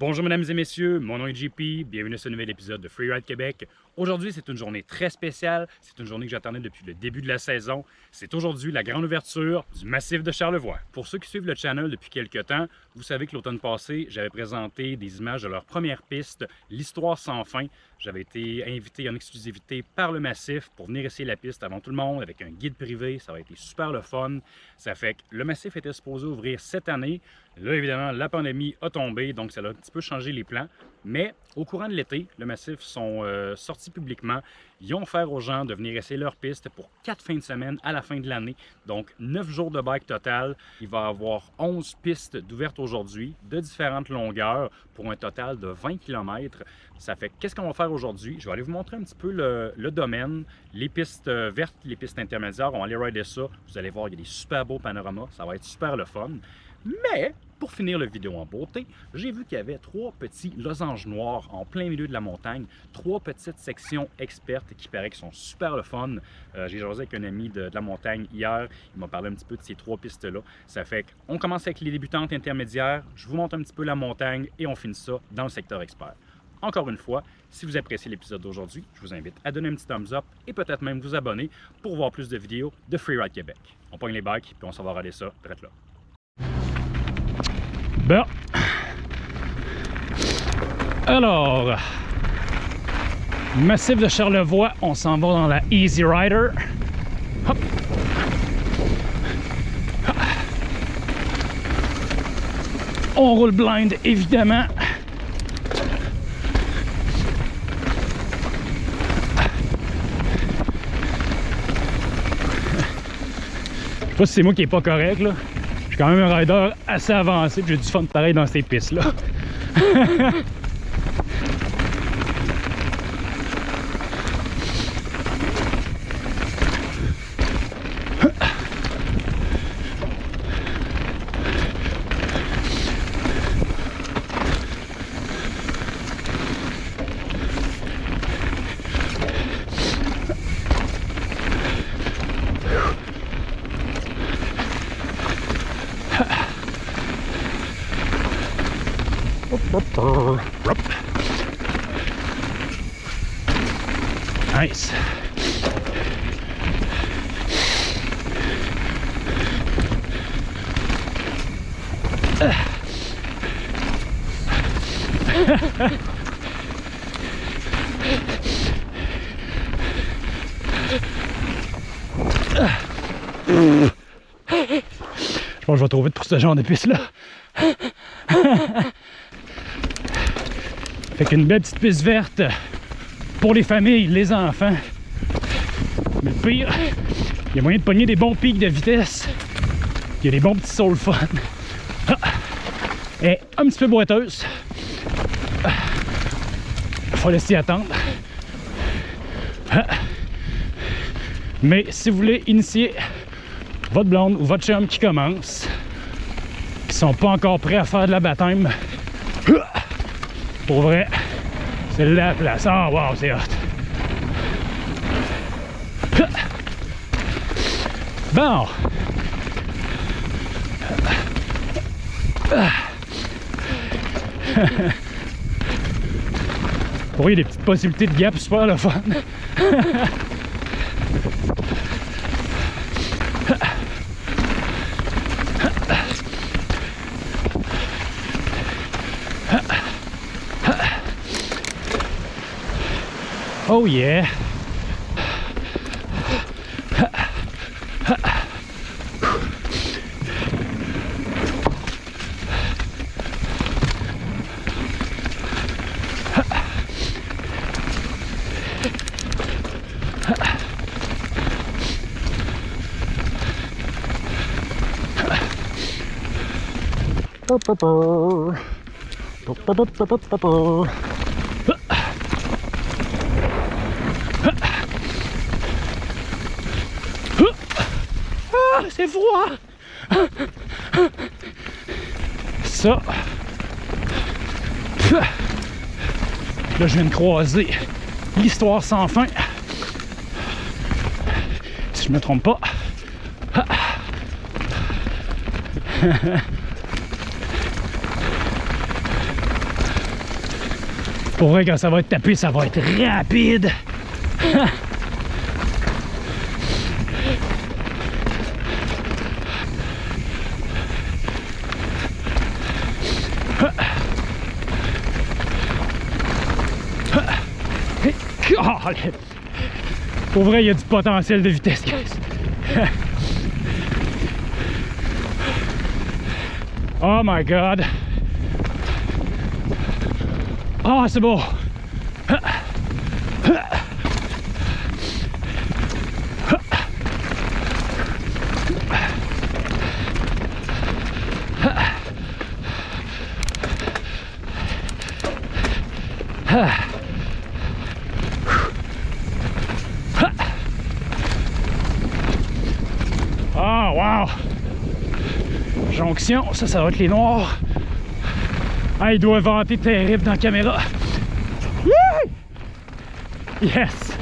Bonjour mesdames et messieurs, mon nom est JP, bienvenue à ce nouvel épisode de Freeride Québec. Aujourd'hui, c'est une journée très spéciale, c'est une journée que j'attendais depuis le début de la saison. C'est aujourd'hui la grande ouverture du massif de Charlevoix. Pour ceux qui suivent le channel depuis quelques temps, vous savez que l'automne passé, j'avais présenté des images de leur première piste, l'Histoire sans fin. J'avais été invité en exclusivité par le massif pour venir essayer la piste avant tout le monde avec un guide privé. Ça a été super le fun. Ça fait que le massif était supposé ouvrir cette année. Là, évidemment, la pandémie a tombé, donc ça a un petit peu changé les plans. Mais au courant de l'été, le massif sont euh, sortis publiquement. Ils ont offert aux gens de venir essayer leur piste pour quatre fins de semaine à la fin de l'année. Donc, neuf jours de bike total. Il va y avoir 11 pistes d'ouvertes aujourd'hui de différentes longueurs pour un total de 20 km. Ça fait qu'est-ce qu'on va faire aujourd'hui? Je vais aller vous montrer un petit peu le, domaine, les pistes euh, vertes, les pistes intermédiaires. On va aller rider ça. Vous allez voir, il y a des super beaux panoramas. Ça va être super le fun. Mais pour finir la vidéo en beauté, j'ai vu qu'il y avait trois petits losanges noirs en plein milieu de la montagne, trois petites sections expertes qui qu'ils sont super le fun. Euh, j'ai jasé avec un ami de, la montagne hier, il m'a parlé un petit peu de ces trois pistes-là. Ça fait qu'on commence avec les débutantes intermédiaires, je vous montre un petit peu la montagne et on finit ça dans le secteur expert. Encore une fois, si vous appréciez l'épisode d'aujourd'hui, je vous invite à donner un petit thumbs up et peut-être même vous abonner pour voir plus de vidéos de Freeride Québec. On pogne les bikes puis on s'en va regarder ça direct là. Alors, massif de Charlevoix, on s'en va dans la Easy Rider. Hop. On roule blind, évidemment. Je sais pas si c'est moi qui est pas correct là quand même un rider assez avancé, j'ai du fun pareil dans ces pistes-là. Nice. Je je vais trop vite pour ce genre de piste là. Fait qu'une belle petite piste verte pour les familles, les enfants. Mais le pire, il y a moyen de pogner des bons pics de vitesse. Il y a des bons petits sauts fun. Ah. Et un petit peu boiteuse. Faut laisser attendre. Ah. Mais si vous voulez initier votre blonde ou votre chum qui commence, qui sont pas encore prêts à faire de la baptême, pour vrai, c'est la place. Oh wow, c'est hot. Bon. Pour il y a des petites possibilités de gap super le fun. Oh yeah. C'est froid Ça. Là, je viens de croiser l'histoire sans fin. Si je me trompe pas. Pour vrai, quand ça va être tapé, ça va être rapide. Pour vrai, il y a du potentiel de vitesse, guys. oh my god. Ah, c'est beau. Ah, wow! Ça, ça va être les noirs. Ah, il doit vanter terrible dans la caméra. Yes!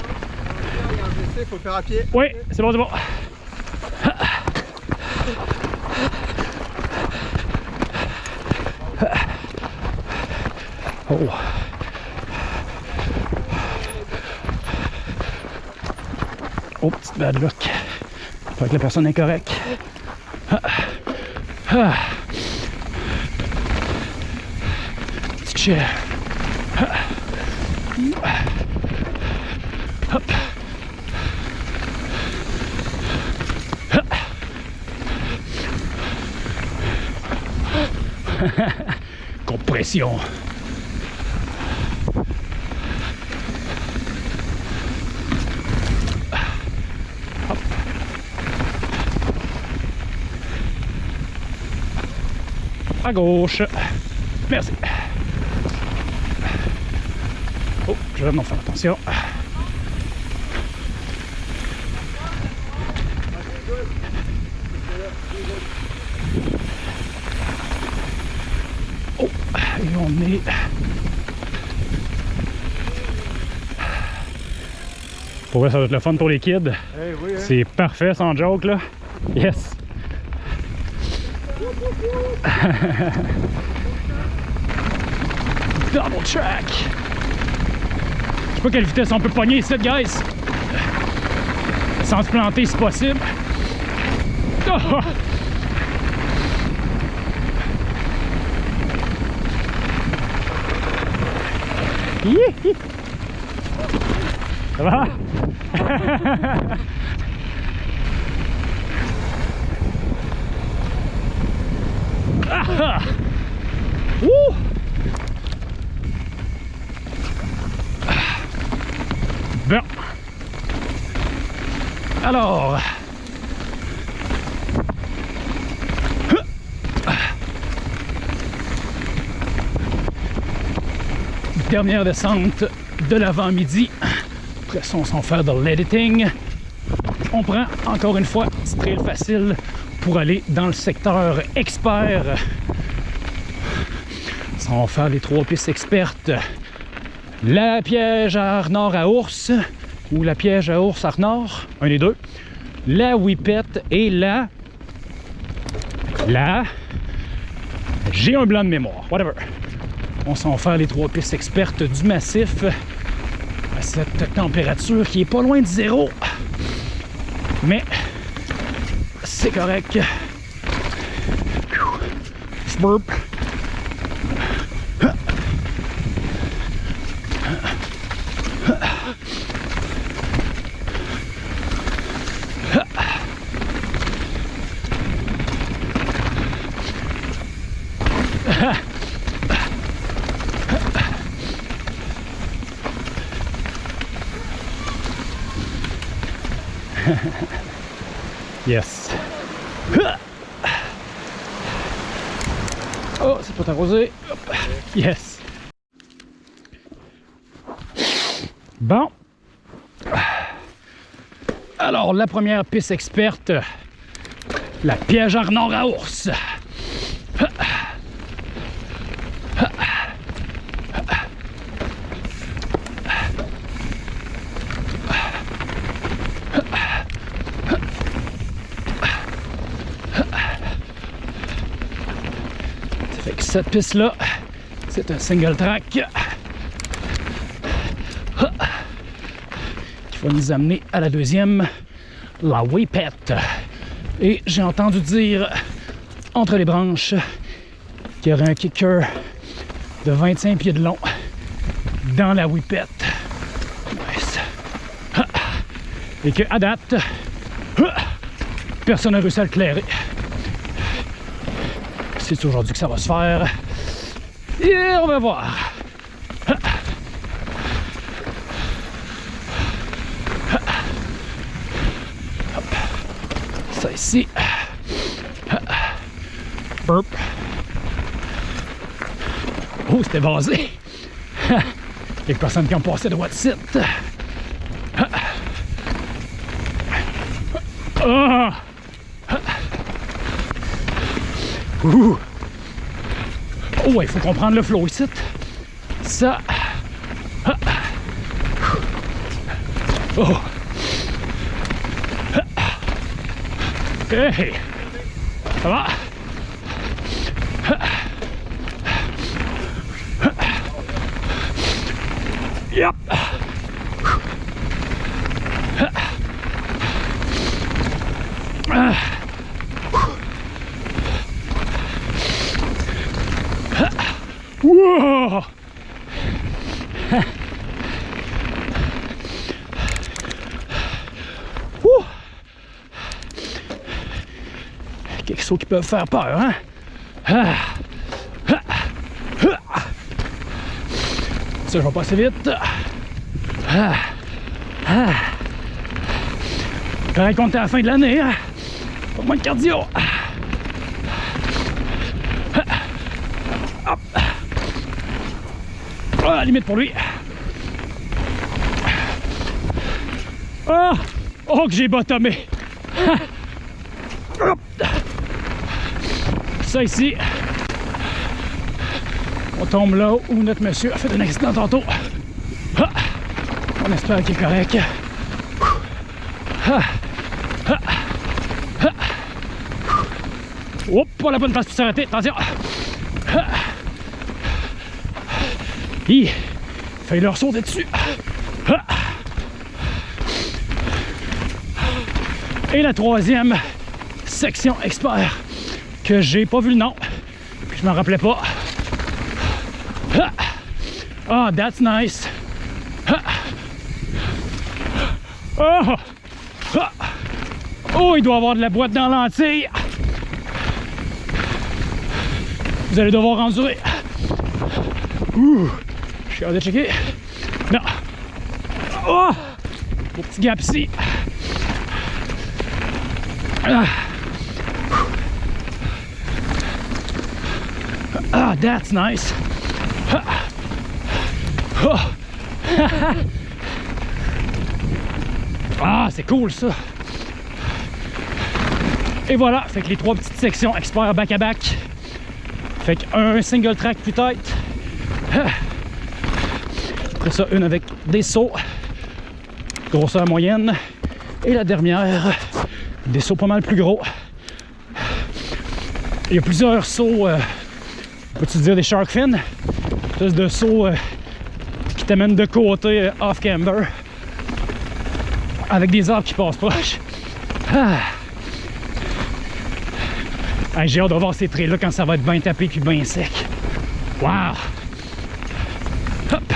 Faut faire à pied. Oui, c'est bon, c'est bon. Oh. Oh, petite bad luck. Faut que la personne est correcte. Compression. À gauche. Merci. Oh, je vais m'en faire attention. Oh, et on est... Pour vrai, ça va être le fun pour les kids. Eh oui, hein. C'est parfait sans joke là. Yes. Double track. Je sais pas quelle vitesse on peut pogner ici, guys. Sans se planter si possible. Oh! Ça va? Bon. Alors. Dernière descente de l'avant-midi. Après ça, on s'en fait de l'editing. On prend encore une fois petit trail facile pour aller dans le secteur expert. Ça, on va faire les trois pistes expertes. La piège à Arnor à ours ou la piège à ours à Arnor, un des deux. La whippet et la... La... J'ai un blanc de mémoire, whatever. On s'en va faire les trois pistes expertes du massif à cette température qui est pas loin de zéro. Mais c'est correct. Yes. Oh, c'est pas arrosé. Yes. Bon. Alors, la première piste experte, la piège Arnor à ours. cette piste-là, c'est un single track qui va nous amener à la deuxième, la Waypet. Et j'ai entendu dire entre les branches qu'il y aurait un kicker de 25 pieds de long dans la Waypet. Nice. Et qu'à date, personne n'a réussi à le clairer. C'est aujourd'hui que ça va se faire? Et on va voir. Ça ici. Burp. Oh, c'était vasé. Les personnes qui ont passé de what site. Ah! Oh, il faut comprendre le flow ici. Ça. Oh. Hey. Ça va? Yep. Whoa. Ouh. Quelque chose qui peut faire peur, hein? Ah. Ah. Ah. Ça, je vais passer vite. Pareil qu'on est à la fin de l'année, hein? Pas moins de cardio. Hop. Limite pour lui. Ah! Oh, que j'ai bottomé! Hop. Ça ici, on tombe là où notre monsieur a fait un accident tantôt. Ah. On espère qu'il est correct. Ah. Ah. Ah. Pas la bonne place pour s'arrêter, attention! Ah. Hi, failli leur sauter dessus. Et la troisième section expert que j'ai pas vu le nom, je m'en rappelais pas. Ah, oh, that's nice. Oh. Oh, il doit avoir de la boîte dans l'entille. Vous allez devoir endurer. Ouh, je suis hâte de checker. Non. Oh, petit gap ici. That's nice. Ah, c'est cool ça. Et voilà, fait que les trois petites sections expert back à back. Fait qu'un single track peut-être. Après ça, une avec des sauts. Grosseur moyenne. Et la dernière, des sauts pas mal plus gros. Il y a plusieurs sauts, euh, peux-tu dire des shark fins? Plus de sauts euh, qui t'amènent de côté euh, off-camber. Avec des arbres qui passent proche. Ah. J'ai hâte de voir ces traits-là quand ça va être bien tapé puis bien sec. Wow! Hop!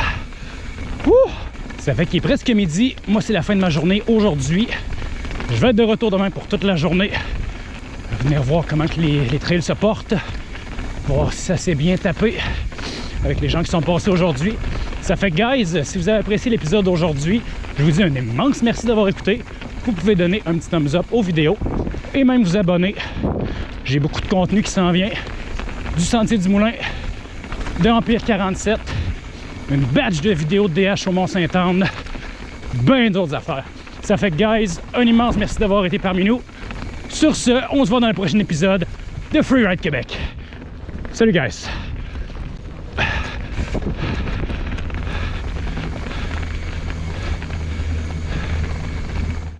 Ça fait qu'il est presque midi. Moi, c'est la fin de ma journée aujourd'hui. Je vais être de retour demain pour toute la journée. Venir voir comment les trails se portent. Si ça s'est bien tapé avec les gens qui sont passés aujourd'hui. Ça fait, guys, si vous avez apprécié l'épisode d'aujourd'hui, je vous dis un immense merci d'avoir écouté. Vous pouvez donner un petit thumbs up aux vidéos et même vous abonner. J'ai beaucoup de contenu qui s'en vient. Du Sentier du Moulin, de Empire 47, une batch de vidéos de DH au Mont-Saint-Anne, bien d'autres affaires. Ça fait, guys, un immense merci d'avoir été parmi nous. Sur ce, on se voit dans le prochain épisode de Freeride Québec. Salut, guys!